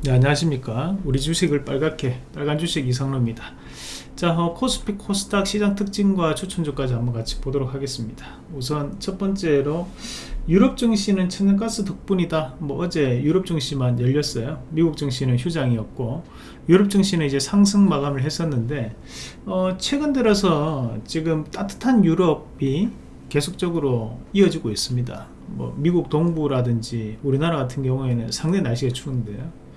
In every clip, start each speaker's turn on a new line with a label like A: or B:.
A: 네, 안녕하십니까. 우리 주식을 빨갛게 빨간 주식 이상로입니다. 자 어, 코스피 코스닥 시장 특징과 추천주까지 한번 같이 보도록 하겠습니다. 우선 첫 번째로 유럽 증시는 천연가스 덕분이다. 뭐 어제 유럽 증시만 열렸어요. 미국 증시는 휴장이었고 유럽 증시는 이제 상승 마감을 했었는데 어, 최근 들어서 지금 따뜻한 유럽이 계속적으로 이어지고 있습니다. 뭐 미국 동부라든지 우리나라 같은 경우에는 상당히 날씨가 추운데요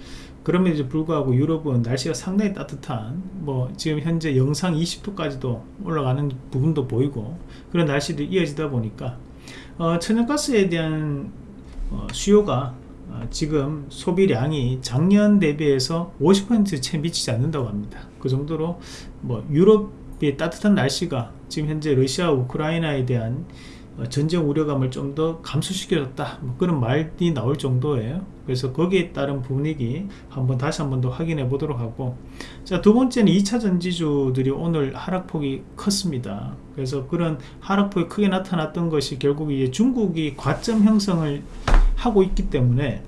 A: 그럼에도 불구하고 유럽은 날씨가 상당히 따뜻한 뭐 지금 현재 영상 20도까지도 올라가는 부분도 보이고 그런 날씨도 이어지다 보니까 어, 천연가스에 대한 어, 수요가 어, 지금 소비량이 작년 대비해서 50%채 미치지 않는다고 합니다. 그 정도로 뭐 유럽의 따뜻한 날씨가 지금 현재 러시아 우크라이나에 대한 어, 전쟁 우려감을 좀 더 감소시켜줬다. 뭐 그런 말이 나올 정도예요. 그래서 거기에 따른 분위기 한번 다시 한번 더 확인해 보도록 하고. 자 두 번째는 2차 전지주들이 오늘 하락폭이 컸습니다. 그래서 그런 하락폭이 크게 나타났던 것이 결국 이제 중국이 과점 형성을 하고 있기 때문에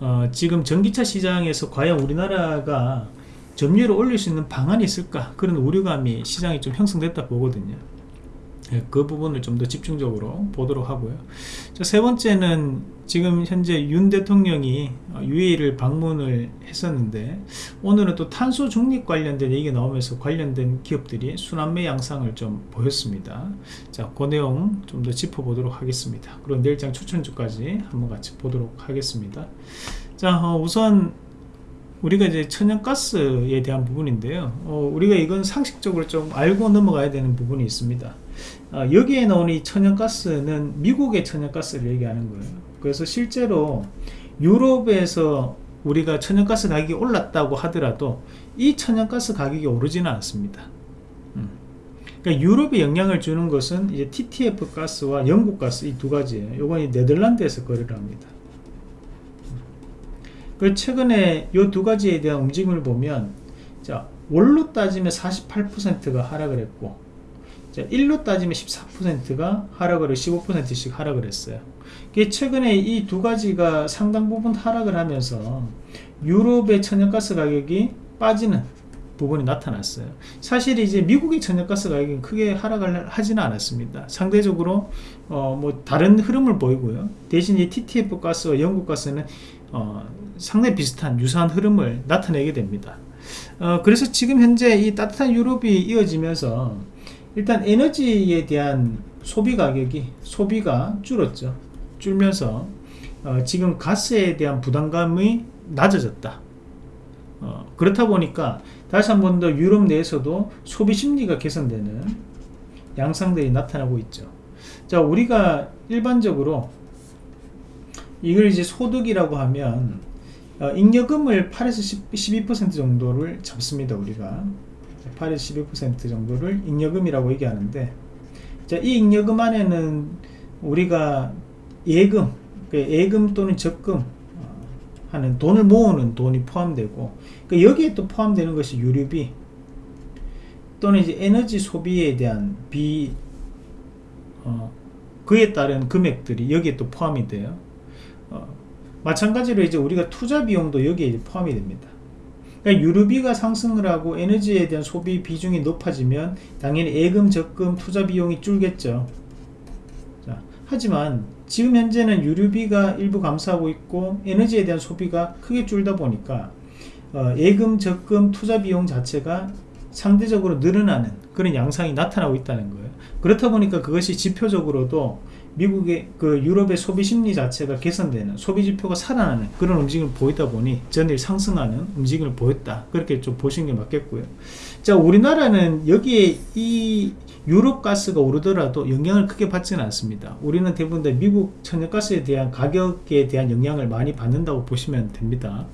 A: 어, 지금 전기차 시장에서 과연 우리나라가 점유율을 올릴 수 있는 방안이 있을까? 그런 우려감이 시장이 좀 형성됐다 보거든요. 예, 그 부분을 좀 더 집중적으로 보도록 하고요. 자, 세 번째는 지금 현재 윤 대통령이 UAE를 방문을 했었는데 오늘은 또 탄소 중립 관련된 얘기가 나오면서 관련된 기업들이 순환매 양상을 좀 보였습니다. 자, 그 내용 좀 더 짚어보도록 하겠습니다. 그리고 내일장 추천주까지 한번 같이 보도록 하겠습니다. 자 어, 우선 우리가 이제 천연가스에 대한 부분인데요. 어, 우리가 이건 상식적으로 좀 알고 넘어가야 되는 부분이 있습니다 어, 여기에 나오는 이 천연가스는 미국의 천연가스를 얘기하는 거예요. 그래서 실제로 유럽에서 우리가 천연가스 가격이 올랐다고 하더라도 이 천연가스 가격이 오르지는 않습니다. 음. 그러니까 유럽에 영향을 주는 것은 이제 TTF 가스와 영국 가스 이 두 가지예요. 요건 네덜란드에서 거래를 합니다. 그 최근에 이 두 가지에 대한 움직임을 보면 자 월로 따지면 48%가 하락을 했고 자, 1로 따지면 14%가 하락을 15%씩 하락을 했어요. 최근에 이 두 가지가 상당 부분 하락을 하면서 유럽의 천연가스 가격이 빠지는 부분이 나타났어요. 사실 이제 미국의 천연가스 가격이 크게 하락을 하지는 않았습니다. 상대적으로 어, 뭐 다른 흐름을 보이고요. 대신 이 TTF 가스와 영국 가스는 어, 상당히 비슷한 유사한 흐름을 나타내게 됩니다. 어, 그래서 지금 현재 이 따뜻한 유럽이 이어지면서 일단 에너지에 대한 소비 가격이 소비가 줄었죠. 줄면서 어, 지금 가스에 대한 부담감이 낮아졌다. 어, 그렇다 보니까 다시 한 번 더 유럽 내에서도 소비 심리가 개선되는 양상들이 나타나고 있죠. 자 우리가 일반적으로 이걸 이제 소득이라고 하면 어, 잉여금을 8에서 12% 정도를 잡습니다 우리가 8에서 12% 정도를 잉여금이라고 얘기하는데 자, 이 잉여금 안에는 우리가 예금 그 예금 또는 적금 어, 하는 돈을 모으는 돈이 포함되고 그 여기에 또 포함되는 것이 유류비 또는 이제 에너지 소비에 대한 비 어, 그에 따른 금액들이 여기에 또 포함이 돼요. 어, 마찬가지로 이제 우리가 투자 비용도 여기에 포함이 됩니다 그러니까 유류비가 상승을 하고 에너지에 대한 소비 비중이 높아지면 당연히 예금 적금 투자 비용이 줄겠죠. 자, 하지만 지금 현재는 유류비가 일부 감소하고 있고 에너지에 대한 소비가 크게 줄다 보니까 어, 예금 적금 투자 비용 자체가 상대적으로 늘어나는 그런 양상이 나타나고 있다는 거예요. 그렇다 보니까 그것이 지표적으로도 미국의 그 유럽의 소비 심리 자체가 개선되는 소비 지표가 살아나는 그런 움직임을 보이다 보니 전일 상승하는 움직임을 보였다. 그렇게 좀 보시는 게 맞겠고요. 자 우리나라는 여기에 이 유럽 가스가 오르더라도 영향을 크게 받지는 않습니다. 우리는 대부분 다 미국 천연가스에 대한 가격에 대한 영향을 많이 받는다고 보시면 됩니다.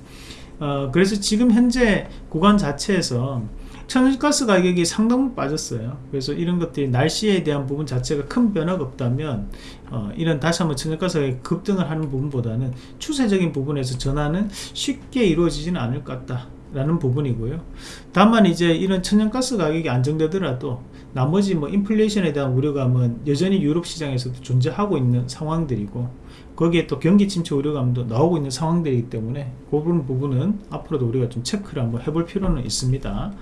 A: 어, 그래서 지금 현재 구간 자체에서 천연가스 가격이 상당 빠졌어요. 그래서 이런 것들이 날씨에 대한 부분 자체가 큰 변화가 없다면 어, 이런 다시 한번 천연가스 가격이 급등을 하는 부분보다는 추세적인 부분에서 전환은 쉽게 이루어지지는 않을 것 같다 라는 부분이고요. 다만 이제 이런 천연가스 가격이 안정되더라도 나머지 뭐 인플레이션에 대한 우려감은 여전히 유럽 시장에서도 존재하고 있는 상황들이고 거기에 또 경기 침체 우려감도 나오고 있는 상황들이기 때문에 그 부분 부분은 앞으로도 우리가 좀 체크를 한번 해볼 필요는 있습니다.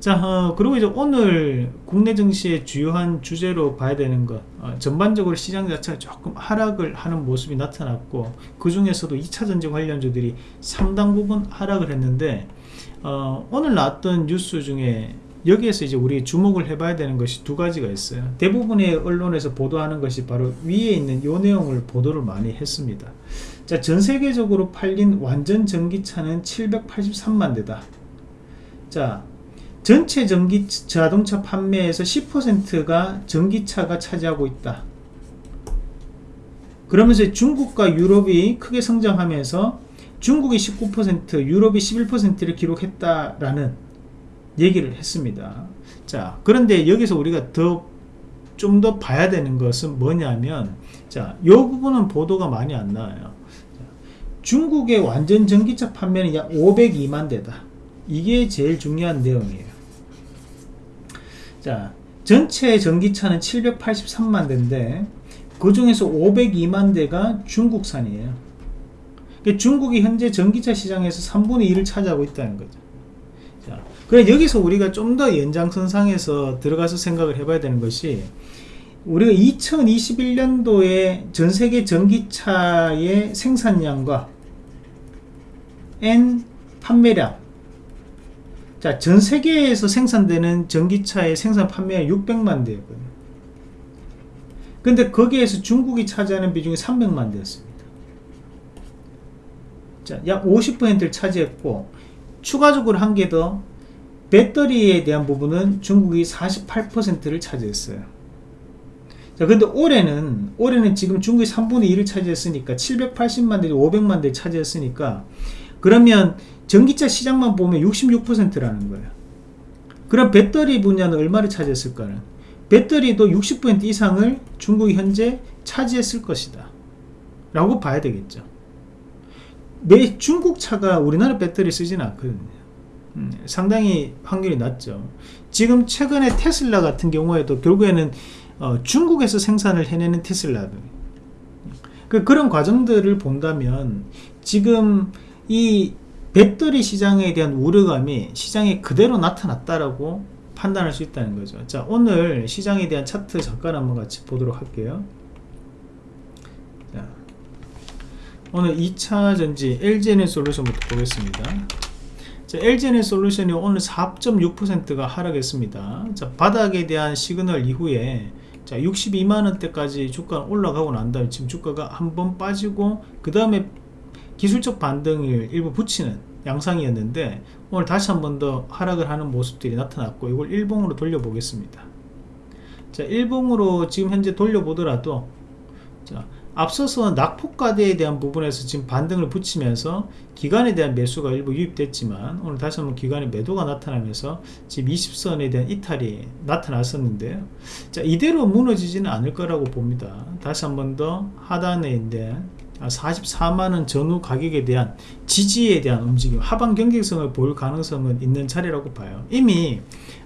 A: 자, 어, 그리고 이제 오늘 국내 증시의 주요한 주제로 봐야 되는 것, 어, 전반적으로 시장 자체가 조금 하락을 하는 모습이 나타났고 그 중에서도 2차 전지 관련주들이 상당 부분 하락을 했는데 어, 오늘 나왔던 뉴스 중에 여기에서 이제 우리 주목을 해봐야 되는 것이 두 가지가 있어요. 대부분의 언론에서 보도하는 것이 바로 위에 있는 요 내용을 보도를 많이 했습니다. 자, 전 세계적으로 팔린 완전 전기차는 783만 대다. 자, 전체 전기 자동차 판매에서 10%가 전기차가 차지하고 있다. 그러면서 중국과 유럽이 크게 성장하면서 중국이 19%, 유럽이 11%를 기록했다라는 얘기를 했습니다. 자, 그런데 여기서 우리가 더 좀 더 봐야 되는 것은 뭐냐면 자, 요 부분은 보도가 많이 안 나와요. 자, 중국의 완전 전기차 판매는 약 502만 대다. 이게 제일 중요한 내용이에요. 자, 전체 전기차는 783만 대인데 그 중에서 502만 대가 중국산이에요. 그러니까 중국이 현재 전기차 시장에서 3분의 1을 차지하고 있다는 거죠. 자, 그래 여기서 우리가 좀 더 연장선상에서 들어가서 생각을 해봐야 되는 것이 우리가 2021년도에 전 세계 전기차의 생산량과 N 판매량 자, 전 세계에서 생산되는 전기차의 생산 판매가 600만 대였거든요. 근데 거기에서 중국이 차지하는 비중이 300만 대였습니다. 자, 약 50%를 차지했고 추가적으로 한 개 더 배터리에 대한 부분은 중국이 48%를 차지했어요. 자, 근데 올해는 올해는 지금 중국이 3분의 1을 차지했으니까 780만 대, 500만 대 차지했으니까 그러면 전기차 시장만 보면 66%라는 거예요. 그럼 배터리 분야는 얼마를 차지했을까는? 배터리도 60% 이상을 중국이 현재 차지했을 것이다. 라고 봐야 되겠죠. 매 중국 차가 우리나라 배터리 쓰지는 않거든요. 음, 상당히 확률이 낮죠. 지금 최근에 테슬라 같은 경우에도 결국에는 어, 중국에서 생산을 해내는 테슬라들. 그, 그런 과정들을 본다면 지금 이 배터리 시장에 대한 우려감이 시장에 그대로 나타났다라고 판단할 수 있다는 거죠. 자, 오늘 시장에 대한 차트 잠깐 한번 같이 보도록 할게요. 자, 오늘 2차 전지 LG에너 솔루션부터 보겠습니다. 자, LG에너 솔루션이 오늘 4.6%가 하락했습니다. 자, 바닥에 대한 시그널 이후에 자 62만원대까지 주가 올라가고 난 다음에 지금 주가가 한 번 빠지고 그 다음에 기술적 반등을 일부 붙이는 양상이었는데 오늘 다시 한 번 더 하락을 하는 모습들이 나타났고 이걸 일봉으로 돌려보겠습니다 자 일봉으로 지금 현재 돌려보더라도 자 앞서서 낙폭과대에 대한 부분에서 지금 반등을 붙이면서 기간에 대한 매수가 일부 유입됐지만 오늘 다시 한번 기간에 매도가 나타나면서 지금 20선에 대한 이탈이 나타났었는데요 자 이대로 무너지지는 않을 거라고 봅니다. 다시 한번 더 하단에 대한 44만원 전후 가격에 대한 지지에 대한 움직임 하방 경직성을 보일 가능성은 있는 차례라고 봐요. 이미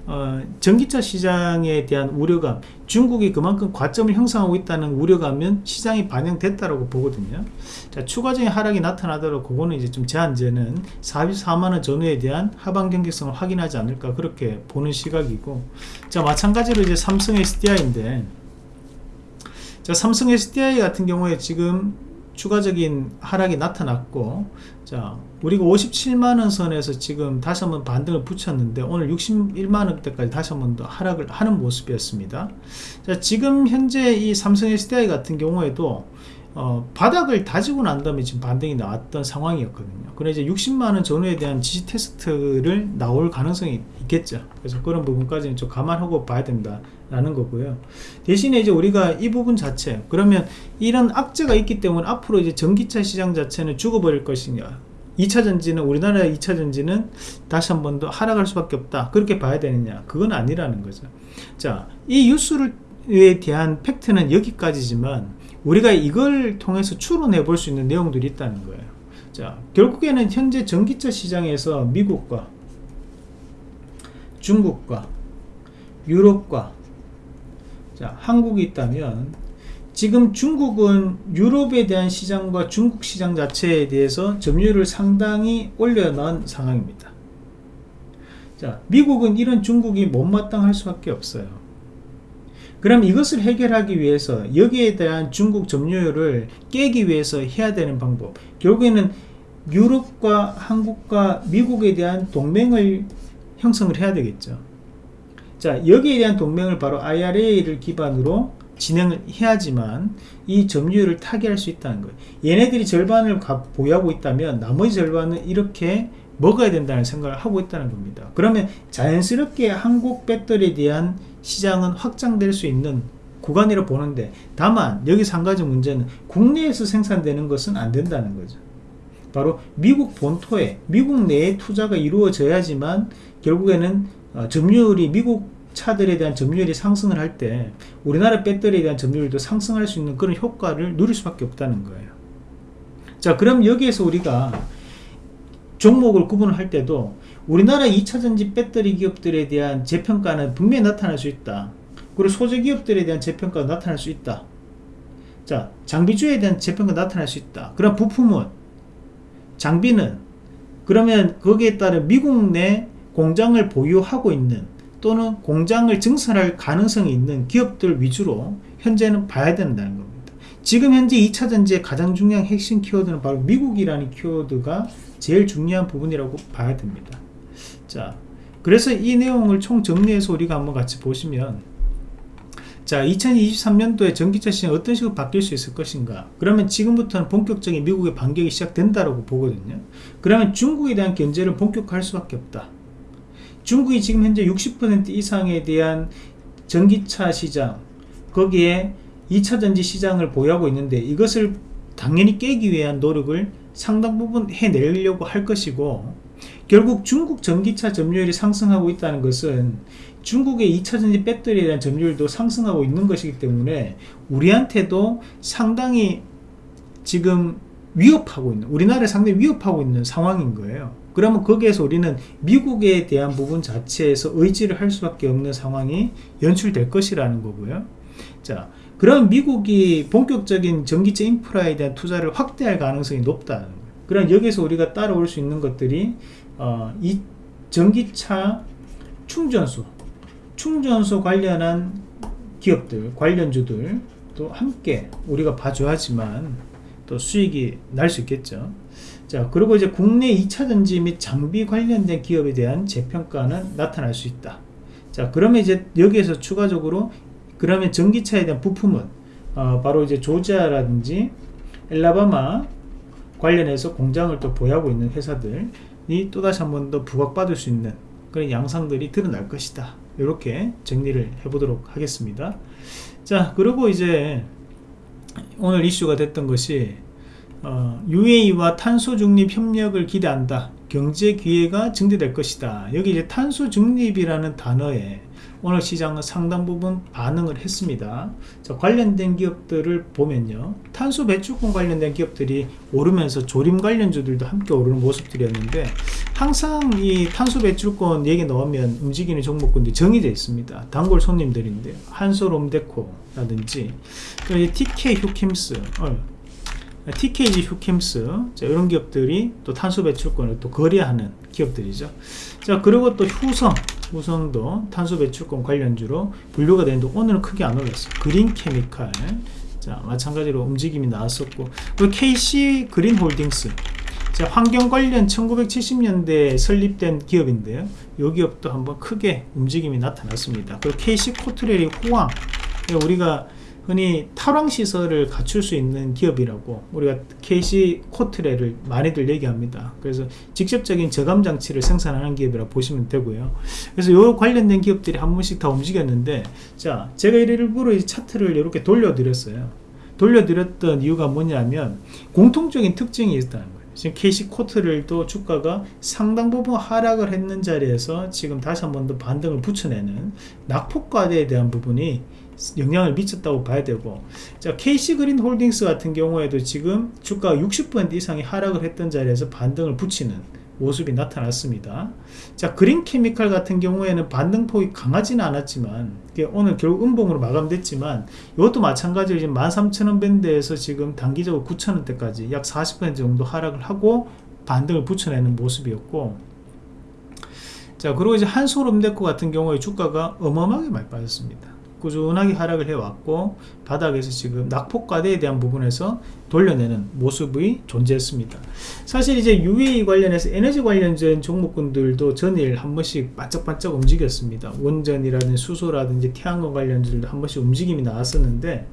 A: 어, 전기차 시장에 대한 우려감 중국이 그만큼 과점을 형성하고 있다는 우려감은 시장이 반영됐다고 보거든요. 자 추가적인 하락이 나타나더라도 그거는 이제 좀 제한제는 44만원 전후에 대한 하방 경직성을 확인하지 않을까 그렇게 보는 시각이고. 자 마찬가지로 이제 삼성 SDI인데 자 삼성 SDI 같은 경우에 지금 추가적인 하락이 나타났고 자 우리가 57만원 선에서 지금 다시 한번 반등을 붙였는데 오늘 61만원대까지 다시 한번 더 하락을 하는 모습이었습니다. 자 지금 현재 이 삼성 SDI 같은 경우에도 어, 바닥을 다지고 난 다음에 지금 반등이 나왔던 상황이었거든요. 그래 이제 60만원 전후에 대한 지지 테스트를 나올 가능성이 있겠죠. 그래서 그런 부분까지는 좀 감안하고 봐야 된다 라는 거고요. 대신에 이제 우리가 이 부분 자체, 그러면 이런 악재가 있기 때문에 앞으로 이제 전기차 시장 자체는 죽어버릴 것이냐. 2차 전지는 우리나라 2차 전지는 다시 한 번 더 하락할 수밖에 없다. 그렇게 봐야 되느냐? 그건 아니라는 거죠. 자, 이 뉴스에 대한 팩트는 여기까지지만 우리가 이걸 통해서 추론해 볼 수 있는 내용들이 있다는 거예요 자 결국에는 현재 전기차 시장에서 미국과 중국과 유럽과 자, 한국이 있다면 지금 중국은 유럽에 대한 시장과 중국 시장 자체에 대해서 점유율을 상당히 올려놓은 상황입니다. 자, 미국은 이런 중국이 못마땅할 수밖에 없어요. 그럼 이것을 해결하기 위해서 여기에 대한 중국 점유율을 깨기 위해서 해야 되는 방법. 결국에는 유럽과 한국과 미국에 대한 동맹을 형성을 해야 되겠죠. 자 여기에 대한 동맹을 바로 IRA를 기반으로 진행을 해야지만 이 점유율을 타개할 수 있다는 거예요. 얘네들이 절반을 보유하고 있다면 나머지 절반은 이렇게 먹어야 된다는 생각을 하고 있다는 겁니다. 그러면 자연스럽게 한국 배터리에 대한 시장은 확장될 수 있는 구간이라 보는데 다만 여기서 한 가지 문제는 국내에서 생산되는 것은 안 된다는 거죠. 바로 미국 본토에 미국 내에 투자가 이루어져야지만 결국에는 어, 점유율이 미국 차들에 대한 점유율이 상승을 할 때 우리나라 배터리에 대한 점유율도 상승할 수 있는 그런 효과를 누릴 수밖에 없다는 거예요. 자 그럼 여기에서 우리가 종목을 구분할 때도 우리나라 2차전지 배터리 기업들에 대한 재평가는 분명히 나타날 수 있다. 그리고 소재 기업들에 대한 재평가가 나타날 수 있다. 자, 장비주에 대한 재평가 나타날 수 있다. 그럼 부품은 장비는 그러면 거기에 따른 미국 내 공장을 보유하고 있는 또는 공장을 증설할 가능성이 있는 기업들 위주로 현재는 봐야 된다는 겁니다. 지금 현재 2차전지의 가장 중요한 핵심 키워드는 바로 미국이라는 키워드가 제일 중요한 부분이라고 봐야 됩니다. 자 그래서 이 내용을 총 정리해서 우리가 한번 같이 보시면 자 2023년도에 전기차 시장 어떤 식으로 바뀔 수 있을 것인가? 그러면 지금부터는 본격적인 미국의 반격이 시작된다고 보거든요. 그러면 중국에 대한 견제를 본격화할 수밖에 없다. 중국이 지금 현재 60% 이상에 대한 전기차 시장 거기에 2차전지 시장을 보유하고 있는데 이것을 당연히 깨기 위한 노력을 상당 부분 해내려고 할 것이고 결국 중국 전기차 점유율이 상승하고 있다는 것은 중국의 2차전지 배터리에 대한 점유율도 상승하고 있는 것이기 때문에 우리한테도 상당히 지금 위협하고 있는 우리나라에 상당히 위협하고 있는 상황인 거예요. 그러면 거기에서 우리는 미국에 대한 부분 자체에서 의지를 할 수밖에 없는 상황이 연출될 것이라는 거고요. 자 그럼 미국이 본격적인 전기차 인프라에 대한 투자를 확대할 가능성이 높다는 거예요. 그럼 여기서 우리가 따라올 수 있는 것들이 어, 이 전기차 충전소 충전소 관련한 기업들 관련주들 또 함께 우리가 봐줘야지만 또 수익이 날 수 있겠죠 자 그리고 이제 국내 2차 전지 및 장비 관련된 기업에 대한 재평가는 나타날 수 있다 자 그러면 이제 여기에서 추가적으로 그러면 전기차에 대한 부품은 어, 바로 이제 조지아라든지 엘라바마 관련해서 공장을 또 보유하고 있는 회사들이 또다시 한 번 더 부각받을 수 있는 그런 양상들이 드러날 것이다. 이렇게 정리를 해보도록 하겠습니다. 자 그리고 이제 오늘 이슈가 됐던 것이 어, UAE와 탄소 중립 협력을 기대한다. 경제 기회가 증대될 것이다. 여기 이제 탄소 중립이라는 단어에 오늘 시장은 상당 부분 반응을 했습니다. 자, 관련된 기업들을 보면요. 탄소 배출권 관련된 기업들이 오르면서 조림 관련주들도 함께 오르는 모습들이었는데 항상 이 탄소 배출권 얘기 나오면 움직이는 종목군들이 정의되어 있습니다. 단골 손님들인데 한솔롬데코 라든지 TK 휴킴스 어, TKG 휴킴스 자, 이런 기업들이 또 탄소 배출권을 또 거래하는 기업들이죠. 자 그리고 또 효성 우성도 탄소 배출권 관련주로 분류가 되는데 오늘은 크게 안 올랐어요. 그린 케미칼. 자 마찬가지로 움직임이 나왔었고. 그 KC 그린 홀딩스. 자 환경 관련 1970년대에 설립된 기업인데요. 이 기업도 한번 크게 움직임이 나타났습니다. 그리고 KC 코트레리 호황. 우리가 흔히 탈황시설을 갖출 수 있는 기업이라고 우리가 KC 코트레를 많이들 얘기합니다. 그래서 직접적인 저감 장치를 생산하는 기업이라 고 보시면 되고요. 그래서 요 관련된 기업들이 한 번씩 다 움직였는데 자 제가 일부러 이 차트를 이렇게 돌려드렸어요. 돌려드렸던 이유가 뭐냐면 공통적인 특징이 있다는 거예요. 지금 KC 코트를도 주가가 상당 부분 하락을 했는 자리에서 지금 다시 한 번 더 반등을 붙여내는 낙폭과대에 대한 부분이 영향을 미쳤다고 봐야 되고 자 KC그린 홀딩스 같은 경우에도 지금 주가가 60% 이상이 하락을 했던 자리에서 반등을 붙이는 모습이 나타났습니다. 자, 그린 케미칼 같은 경우에는 반등폭이 강하지는 않았지만 오늘 결국 음봉으로 마감됐지만 이것도 마찬가지로 지금 13,000원 밴드에서 지금 단기적으로 9,000원대까지 약 40% 정도 하락을 하고 반등을 붙여내는 모습이었고 자 그리고 이제 한솔음데코 같은 경우에 주가가 어마어마하게 많이 빠졌습니다 꾸준하게 하락을 해왔고 바닥에서 지금 낙폭과대에 대한 부분에서 돌려내는 모습이 존재했습니다. 사실 이제 UAE 관련해서 에너지 관련된 종목군들도 전일 한 번씩 반짝반짝 움직였습니다. 원전이라든지 수소라든지 태양광 관련주들도 한 번씩 움직임이 나왔었는데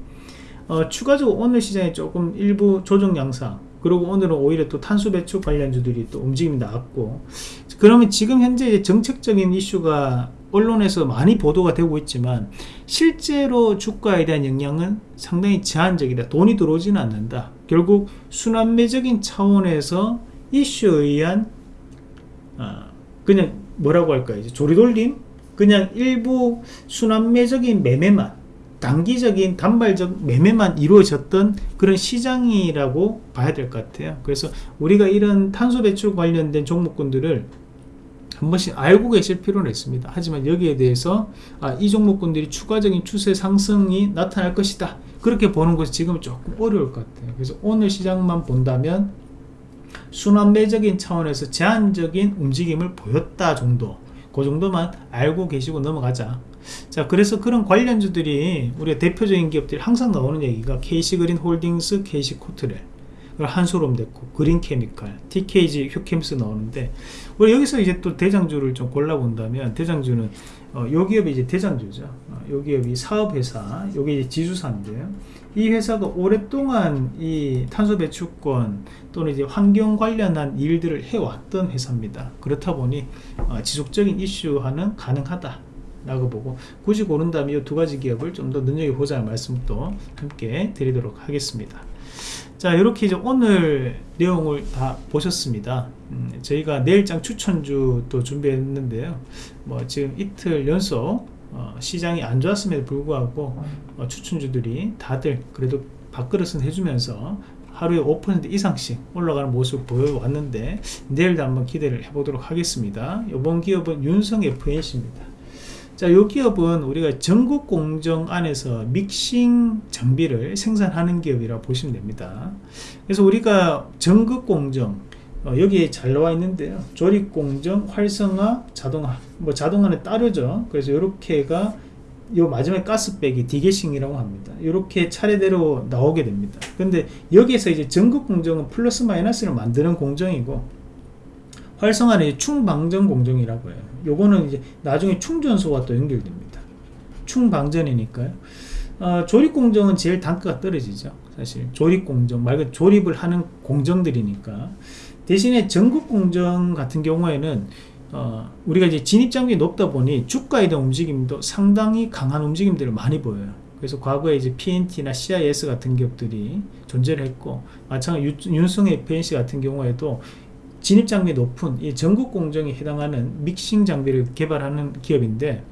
A: 어, 추가적으로 오늘 시장에 조금 일부 조정 양상 그리고 오늘은 오히려 또 탄소 배출 관련주들이 또 움직임이 나왔고 그러면 지금 현재 정책적인 이슈가 언론에서 많이 보도가 되고 있지만 실제로 주가에 대한 영향은 상당히 제한적이다. 돈이 들어오지는 않는다. 결국 순환매적인 차원에서 이슈에 의한 어, 그냥 뭐라고 할까요? 조리돌림? 그냥 일부 순환매적인 매매만 단기적인 단발적 매매만 이루어졌던 그런 시장이라고 봐야 될 것 같아요. 그래서 우리가 이런 탄소 배출 관련된 종목군들을 한 번씩 알고 계실 필요는 있습니다. 하지만 여기에 대해서 아, 이 종목군들이 추가적인 추세 상승이 나타날 것이다. 그렇게 보는 것이 지금 조금 어려울 것 같아요. 그래서 오늘 시장만 본다면 순환매적인 차원에서 제한적인 움직임을 보였다 정도 그 정도만 알고 계시고 넘어가자. 자 그래서 그런 관련주들이 우리가 대표적인 기업들이 항상 나오는 얘기가 KC그린 홀딩스, KC코트렐 한솔음데코, 그린케미칼, TKG, 휴캠스 나오는데 우리 여기서 이제 또 대장주를 좀 골라본다면 대장주는 어, 요 기업이 이제 대장주죠. 어, 요 기업이 사업회사, 요게 이제 지주사인데요. 이 회사가 오랫동안 이 탄소 배출권 또는 이제 환경 관련한 일들을 해왔던 회사입니다. 그렇다 보니 어, 지속적인 이슈화는 가능하다. 라고 보고 굳이 고른다면 이 두 가지 기업을 좀 더 눈여겨보자는 말씀도 함께 드리도록 하겠습니다 자 이렇게 이제 오늘 내용을 다 보셨습니다. 음, 저희가 내일장 추천주 또 준비했는데요. 뭐 지금 이틀 연속 어, 시장이 안 좋았음에도 불구하고 어, 추천주들이 다들 그래도 밥그릇은 해주면서 하루에 5% 이상씩 올라가는 모습을 보여왔는데 내일도 한번 기대를 해보도록 하겠습니다. 이번 기업은 윤성 FNC입니다 자, 이 기업은 우리가 전국 공정 안에서 믹싱 장비를 생산하는 기업이라 보시면 됩니다. 그래서 우리가 전국 공정 어, 여기에 잘 나와 있는데요. 조립 공정, 활성화, 자동화. 뭐 자동화는 따르죠. 그래서 이렇게가 요 마지막 가스 빼기 degassing이라고 합니다. 이렇게 차례대로 나오게 됩니다. 근데 여기에서 이제 전극 공정은 플러스 마이너스를 만드는 공정이고 활성화는 충방전 공정이라고 해요. 요거는 이제 나중에 충전소와 또 연결됩니다. 충방전이니까요. 어, 조립 공정은 제일 단가가 떨어지죠. 사실 조립 공정 말 그대로 조립을 하는 공정들이니까 대신에 전극 공정 같은 경우에는 어, 우리가 이제 진입 장벽이 높다 보니 주가에 대한 움직임도 상당히 강한 움직임들을 많이 보여요. 그래서 과거에 이제 PNT나 CIS 같은 기업들이 존재를 했고 마찬가지 윤성 FNC 같은 경우에도 진입 장비 높은 이 전국 공정에 해당하는 믹싱 장비를 개발하는 기업인데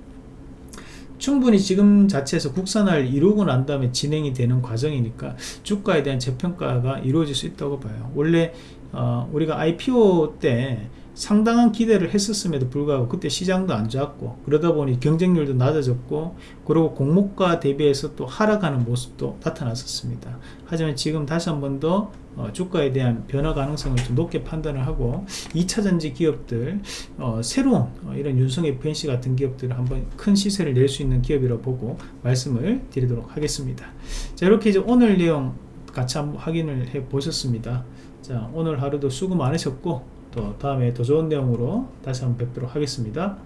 A: 충분히 지금 자체에서 국산화를 이루고 난 다음에 진행이 되는 과정이니까 주가에 대한 재평가가 이루어질 수 있다고 봐요. 원래 어, 우리가 IPO 때 상당한 기대를 했었음에도 불구하고 그때 시장도 안 좋았고 그러다 보니 경쟁률도 낮아졌고 그리고 공모가 대비해서 또 하락하는 모습도 나타났었습니다. 하지만 지금 다시 한 번더 어, 주가에 대한 변화 가능성을 좀 높게 판단을 하고 2차전지 기업들 어, 새로운 어, 이런 윤성 FNC 같은 기업들을 한번 큰 시세를 낼 수 있는 기업이라고 보고 말씀을 드리도록 하겠습니다. 자 이렇게 이제 오늘 내용 같이 한번 확인을 해 보셨습니다. 자 오늘 하루도 수고 많으셨고 또 다음에 더 좋은 내용으로 다시 한번 뵙도록 하겠습니다.